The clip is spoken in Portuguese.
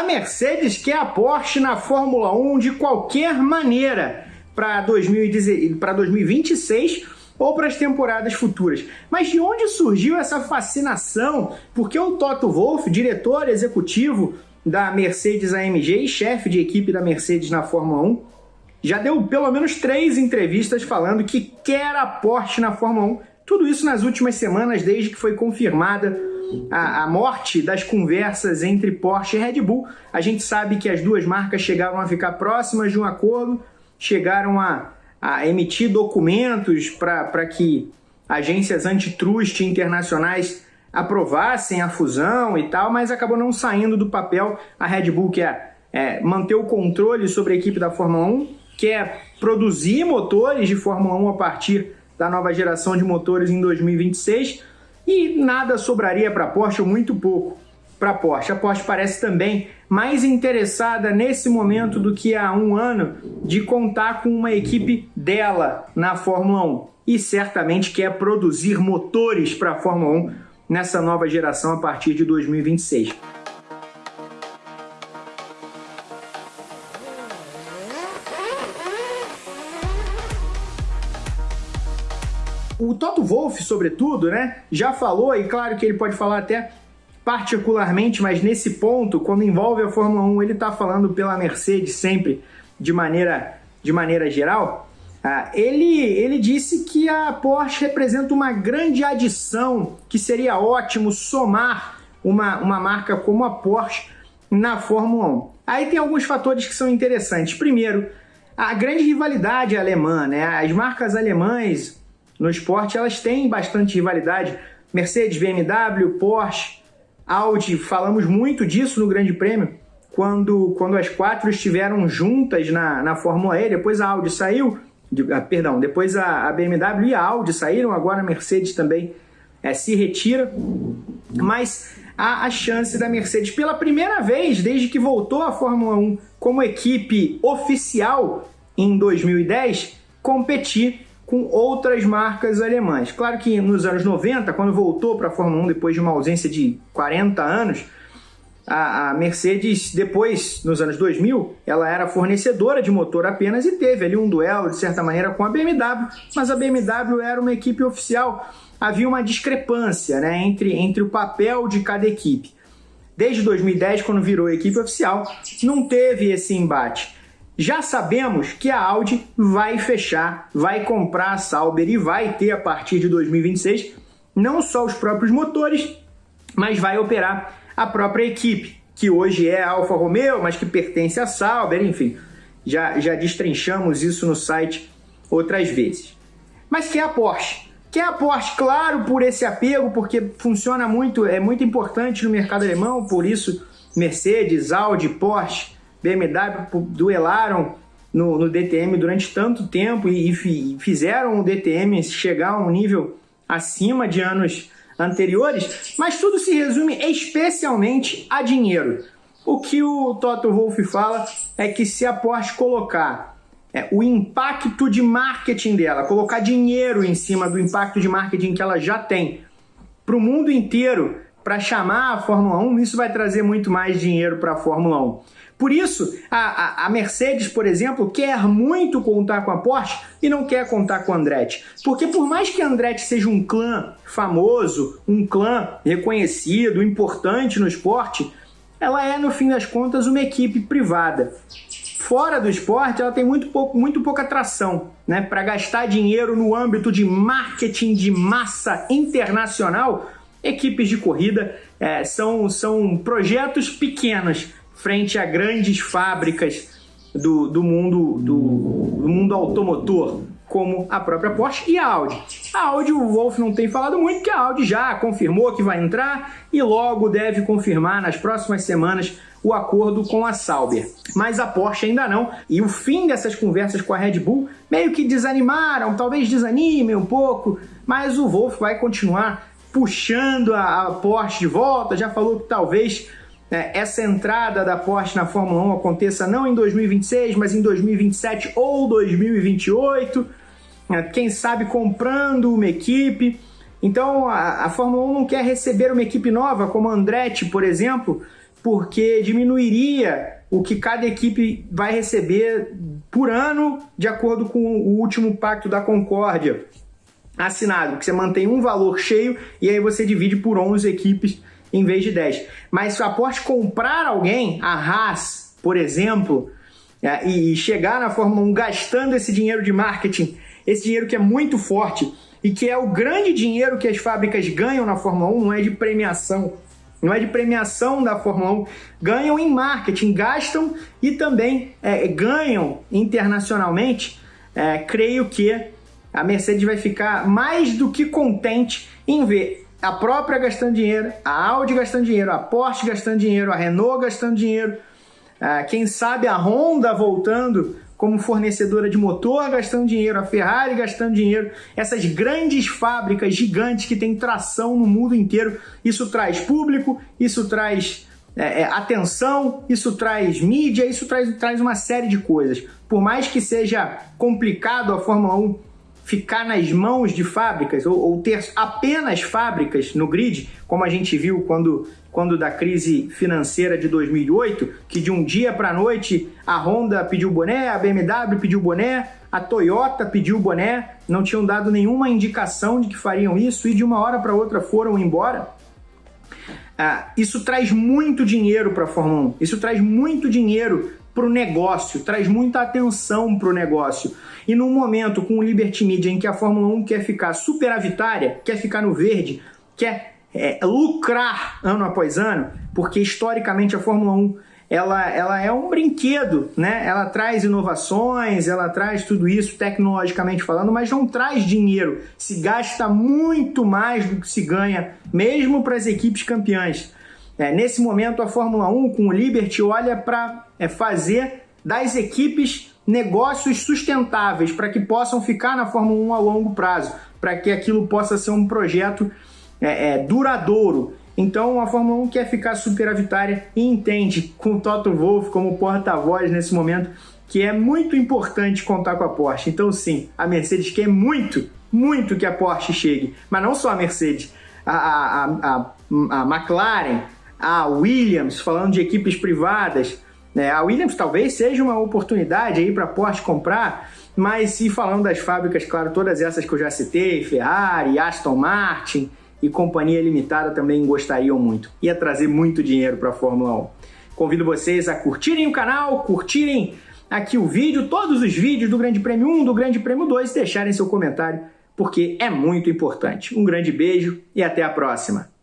A Mercedes quer a Porsche na Fórmula 1 de qualquer maneira para 2026 ou para as temporadas futuras. Mas de onde surgiu essa fascinação? Porque o Toto Wolff, diretor executivo da Mercedes AMG e chefe de equipe da Mercedes na Fórmula 1, já deu pelo menos três entrevistas falando que quer a Porsche na Fórmula 1. Tudo isso nas últimas semanas, desde que foi confirmada a, a, morte das conversas entre Porsche e Red Bull. A gente sabe que as duas marcas chegaram a ficar próximas de um acordo, chegaram a, a emitir documentos para que agências antitrust internacionais aprovassem a fusão e tal, mas acabou não saindo do papel. A Red Bull quer é, manter o controle sobre a equipe da Fórmula 1, quer produzir motores de Fórmula 1 a partir da nova geração de motores em 2026 e nada sobraria para a Porsche, ou muito pouco para a Porsche. A Porsche parece também mais interessada nesse momento do que há um ano de contar com uma equipe dela na Fórmula 1 e certamente quer produzir motores para a Fórmula 1 nessa nova geração a partir de 2026. O Toto Wolff, sobretudo, né, já falou, e claro que ele pode falar até particularmente, mas nesse ponto, quando envolve a Fórmula 1, ele está falando pela Mercedes sempre de maneira, de maneira geral. Ah, ele, ele disse que a Porsche representa uma grande adição, que seria ótimo somar uma, uma marca como a Porsche na Fórmula 1. Aí tem alguns fatores que são interessantes. Primeiro, a grande rivalidade alemã, né? As marcas alemães no esporte, elas têm bastante rivalidade. Mercedes, BMW, Porsche, Audi, falamos muito disso no Grande Prêmio, quando, quando as quatro estiveram juntas na, na Fórmula E, depois a Audi saiu, de, ah, perdão, depois a, a, BMW e a Audi saíram, agora a Mercedes também é, se retira, mas há a chance da Mercedes, pela primeira vez desde que voltou à Fórmula 1 como equipe oficial em 2010, competir com outras marcas alemãs. Claro que nos anos 90, quando voltou para a Fórmula 1 depois de uma ausência de 40 anos, a, Mercedes, depois, nos anos 2000, ela era fornecedora de motor apenas e teve ali um duelo, de certa maneira, com a BMW, mas a BMW era uma equipe oficial. Havia uma discrepância né, entre, entre o papel de cada equipe. Desde 2010, quando virou equipe oficial, não teve esse embate já sabemos que a Audi vai fechar, vai comprar a Sauber e vai ter a partir de 2026 não só os próprios motores, mas vai operar a própria equipe, que hoje é a Alfa Romeo, mas que pertence à Sauber, enfim. Já, já destrinchamos isso no site outras vezes. Mas que é a Porsche? Que é a Porsche, claro, por esse apego, porque funciona muito, é muito importante no mercado alemão, por isso Mercedes, Audi, Porsche BMW duelaram no, no DTM durante tanto tempo e, e fizeram o DTM chegar a um nível acima de anos anteriores, mas tudo se resume especialmente a dinheiro. O que o Toto Wolff fala é que se a Porsche colocar é, o impacto de marketing dela, colocar dinheiro em cima do impacto de marketing que ela já tem para o mundo inteiro para chamar a Fórmula 1, isso vai trazer muito mais dinheiro para a Fórmula 1. Por isso, a, a, Mercedes, por exemplo, quer muito contar com a Porsche e não quer contar com a Andretti. Porque por mais que a Andretti seja um clã famoso, um clã reconhecido, importante no esporte, ela é, no fim das contas, uma equipe privada. Fora do esporte, ela tem muito, pouco, muito pouca atração né? para gastar dinheiro no âmbito de marketing de massa internacional. Equipes de corrida é, são, são projetos pequenos frente a grandes fábricas do, do, mundo, do, do mundo automotor, como a própria Porsche e a Audi. A Audi, o Wolf não tem falado muito, que a Audi já confirmou que vai entrar e logo deve confirmar nas próximas semanas o acordo com a Sauber. Mas a Porsche ainda não. E o fim dessas conversas com a Red Bull meio que desanimaram, talvez desanimem um pouco, mas o Wolf vai continuar puxando a, a Porsche de volta. Já falou que talvez né, essa entrada da Porsche na Fórmula 1 aconteça não em 2026, mas em 2027 ou 2028, né, quem sabe comprando uma equipe. Então a, a Fórmula 1 não quer receber uma equipe nova, como a Andretti, por exemplo, porque diminuiria o que cada equipe vai receber por ano, de acordo com o último pacto da Concórdia assinado, que você mantém um valor cheio e aí você divide por 11 equipes em vez de 10. Mas se aposte comprar alguém, a Haas, por exemplo, é, e chegar na Fórmula 1 gastando esse dinheiro de marketing, esse dinheiro que é muito forte e que é o grande dinheiro que as fábricas ganham na Fórmula 1, não é de premiação, não é de premiação da Fórmula 1, ganham em marketing, gastam e também é, ganham internacionalmente. É, creio que a Mercedes vai ficar mais do que contente em ver a própria gastando dinheiro, a Audi gastando dinheiro, a Porsche gastando dinheiro, a Renault gastando dinheiro, quem sabe a Honda voltando como fornecedora de motor gastando dinheiro, a Ferrari gastando dinheiro, essas grandes fábricas gigantes que têm tração no mundo inteiro. Isso traz público, isso traz é, é, atenção, isso traz mídia, isso traz, traz uma série de coisas. Por mais que seja complicado a Fórmula 1 ficar nas mãos de fábricas ou, ou, ter apenas fábricas no grid, como a gente viu quando, quando da crise financeira de 2008, que de um dia para a noite a Honda pediu boné, a BMW pediu boné, a Toyota pediu boné, não tinham dado nenhuma indicação de que fariam isso e de uma hora para outra foram embora. Ah, isso traz muito dinheiro para a Fórmula 1, isso traz muito dinheiro para o negócio, traz muita atenção para o negócio. E num momento com o Liberty Media em que a Fórmula 1 quer ficar superavitária, quer ficar no verde, quer é, lucrar ano após ano, porque historicamente a Fórmula 1 ela, ela é um brinquedo, né? Ela traz inovações, ela traz tudo isso tecnologicamente falando, mas não traz dinheiro. Se gasta muito mais do que se ganha, mesmo para as equipes campeãs. É, nesse momento, a Fórmula 1 com o Liberty olha para é, fazer das equipes negócios sustentáveis para que possam ficar na Fórmula 1 a longo prazo, para que aquilo possa ser um projeto é, é, duradouro. Então a Fórmula 1 quer ficar superavitária e entende com o Toto Wolff como porta-voz nesse momento que é muito importante contar com a Porsche. Então sim, a Mercedes quer muito, muito que a Porsche chegue, mas não só a Mercedes, a, a, a, a McLaren, a Williams, falando de equipes privadas. Né? A Williams talvez seja uma oportunidade aí para a Porsche comprar, mas se falando das fábricas, claro, todas essas que eu já citei, Ferrari, Aston Martin e companhia limitada também gostariam muito. Ia trazer muito dinheiro para a Fórmula 1. Convido vocês a curtirem o canal, curtirem aqui o vídeo, todos os vídeos do Grande Prêmio 1, do Grande Prêmio 2 e deixarem seu comentário, porque é muito importante. Um grande beijo e até a próxima!